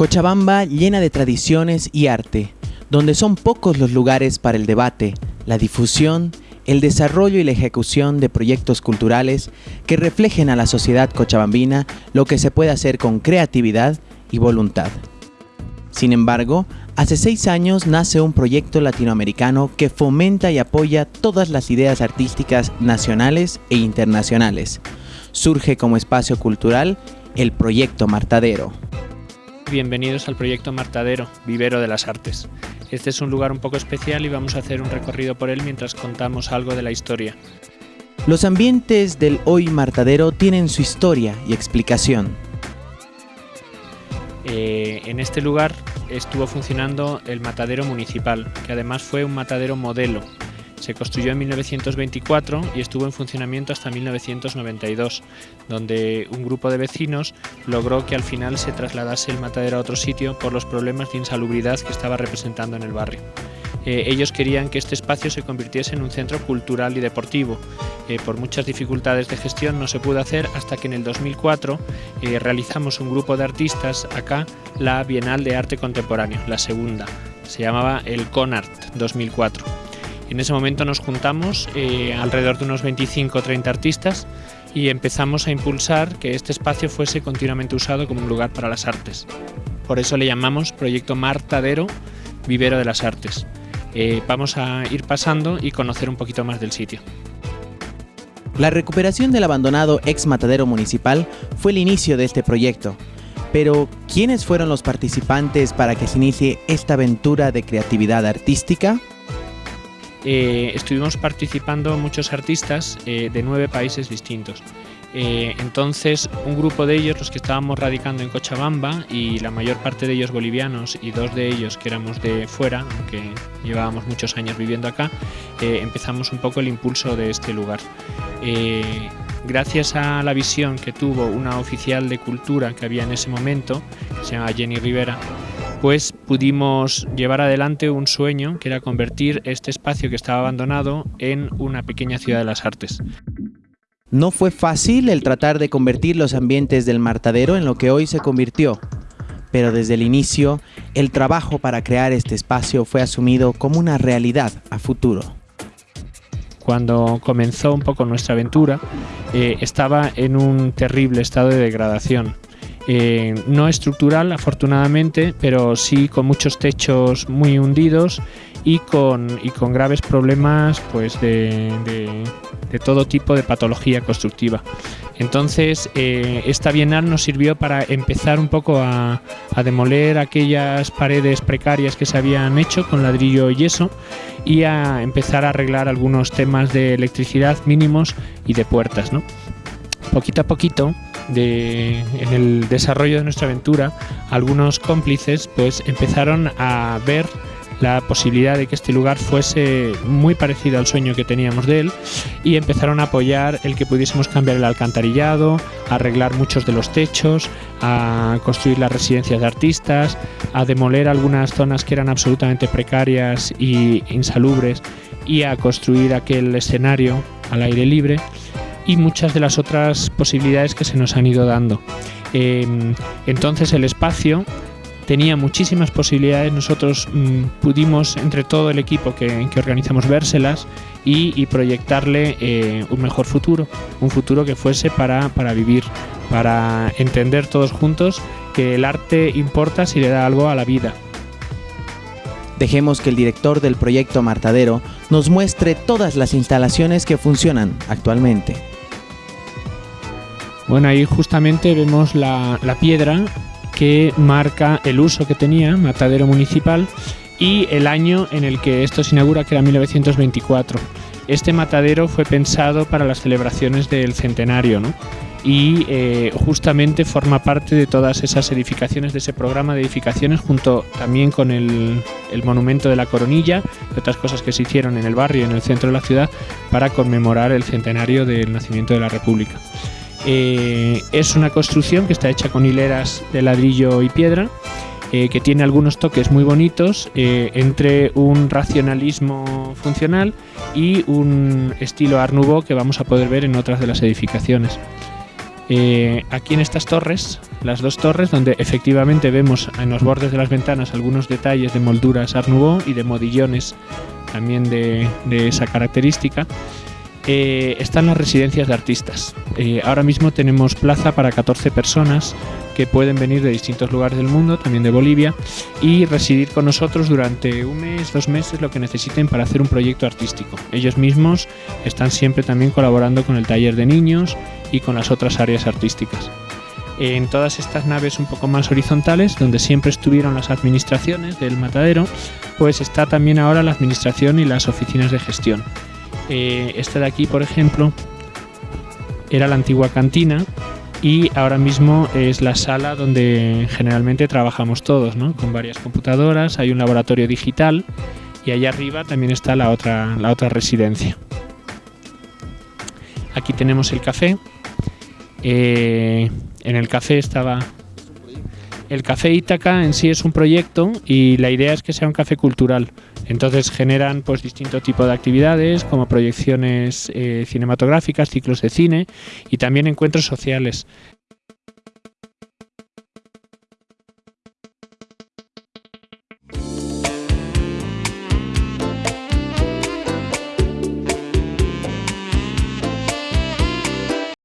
Cochabamba llena de tradiciones y arte, donde son pocos los lugares para el debate, la difusión, el desarrollo y la ejecución de proyectos culturales que reflejen a la sociedad cochabambina lo que se puede hacer con creatividad y voluntad. Sin embargo, hace seis años nace un proyecto latinoamericano que fomenta y apoya todas las ideas artísticas nacionales e internacionales. Surge como espacio cultural el Proyecto Martadero. Bienvenidos al Proyecto Martadero, Vivero de las Artes. Este es un lugar un poco especial y vamos a hacer un recorrido por él mientras contamos algo de la historia. Los ambientes del hoy Martadero tienen su historia y explicación. Eh, en este lugar estuvo funcionando el matadero municipal, que además fue un matadero modelo. Se construyó en 1924 y estuvo en funcionamiento hasta 1992, donde un grupo de vecinos logró que al final se trasladase el matadero a otro sitio por los problemas de insalubridad que estaba representando en el barrio. Eh, ellos querían que este espacio se convirtiese en un centro cultural y deportivo. Eh, por muchas dificultades de gestión no se pudo hacer hasta que en el 2004 eh, realizamos un grupo de artistas acá la Bienal de Arte Contemporáneo, la segunda. Se llamaba el CONART 2004. En ese momento nos juntamos alrededor de unos 25 o 30 artistas y empezamos a impulsar que este espacio fuese continuamente usado como un lugar para las artes. Por eso le llamamos Proyecto Martadero Vivero de las Artes. Eh, vamos a ir pasando y conocer un poquito más del sitio. La recuperación del abandonado ex matadero municipal fue el inicio de este proyecto. Pero, ¿quiénes fueron los participantes para que se inicie esta aventura de creatividad artística? Eh, estuvimos participando muchos artistas eh, de nueve países distintos. Eh, entonces, un grupo de ellos, los que estábamos radicando en Cochabamba, y la mayor parte de ellos bolivianos y dos de ellos que éramos de fuera, aunque llevábamos muchos años viviendo acá, empezamos un poco el impulso de este lugar. Gracias a la visión que tuvo una oficial de cultura que había en ese momento, que se llama Jenny Rivera, pues pudimos llevar adelante un sueño que era convertir este espacio que estaba abandonado en una pequeña ciudad de las artes. No fue fácil el tratar de convertir los ambientes del martadero en lo que hoy se convirtió, pero desde el inicio, el trabajo para crear este espacio fue asumido como una realidad a futuro. Cuando comenzó un poco nuestra aventura, eh, estaba en un terrible estado de degradación. Eh, no estructural, afortunadamente, pero sí con muchos techos muy hundidos y con, y con graves problemas pues, de, de, todo tipo de patología constructiva. Entonces, eh, esta bienal nos sirvió para empezar un poco a, a, demoler aquellas paredes precarias que se habían hecho con ladrillo y yeso y a empezar a arreglar algunos temas de electricidad mínimos y de puertas. ¿no? Poquito a poquito, en el desarrollo de nuestra aventura, algunos cómplices pues empezaron a ver la posibilidad de que este lugar fuese muy parecido al sueño que teníamos de él y empezaron a apoyar el que pudiésemos cambiar el alcantarillado, arreglar muchos de los techos, a construir las residencias de artistas, a demoler algunas zonas que eran absolutamente precarias y insalubres y a construir aquel escenario al aire libre y muchas de las otras posibilidades que se nos han ido dando. Em, entonces el espacio tenía muchísimas posibilidades. Nosotros mm, pudimos, entre todo el equipo que, organizamos, vérselas y, proyectarle eh, un mejor futuro, un futuro que fuese para, para vivir, para entender todos juntos que el arte importa si le da algo a la vida. Dejemos que el director del proyecto Martadero nos muestre todas las instalaciones que funcionan actualmente. Bueno, ahí justamente vemos la, la piedra que marca el uso que tenía Matadero Municipal y el año en el que esto se inaugura, que era 1924. Este matadero fue pensado para las celebraciones del centenario, ¿no? Y eh, justamente forma parte de todas esas edificaciones, de ese programa de edificaciones, junto también con el, monumento de la coronilla y otras cosas que se hicieron en el barrio, en el centro de la ciudad, para conmemorar el centenario del nacimiento de la República. Eh, es una construcción que está hecha con hileras de ladrillo y piedra, eh, que tiene algunos toques muy bonitos entre un racionalismo funcional y un estilo Art Nouveau que vamos a poder ver en otras de las edificaciones. Eh, aquí en estas torres, las dos torres, donde efectivamente vemos en los bordes de las ventanas algunos detalles de molduras Art y de modillones también de, esa característica, eh, están las residencias de artistas. Eh, ahora mismo tenemos plaza para 14 personas que pueden venir de distintos lugares del mundo, también de Bolivia, y residir con nosotros durante un mes, dos meses, lo que necesiten para hacer un proyecto artístico. Ellos mismos están siempre también colaborando con el taller de niños y con las otras áreas artísticas. En todas estas naves un poco más horizontales, donde siempre estuvieron las administraciones del matadero, pues está también ahora la administración y las oficinas de gestión. Eh, esta de aquí, por ejemplo, era la antigua cantina y ahora mismo es la sala donde generalmente trabajamos todos, ¿no? con varias computadoras, hay un laboratorio digital y allá arriba también está la otra, la otra residencia. Aquí tenemos el café. Eh, en el café estaba el café Ítaca en sí es un proyecto y la idea es que sea un café cultural. Entonces generan pues distinto tipo de actividades como proyecciones eh, cinematográficas, ciclos de cine y también encuentros sociales.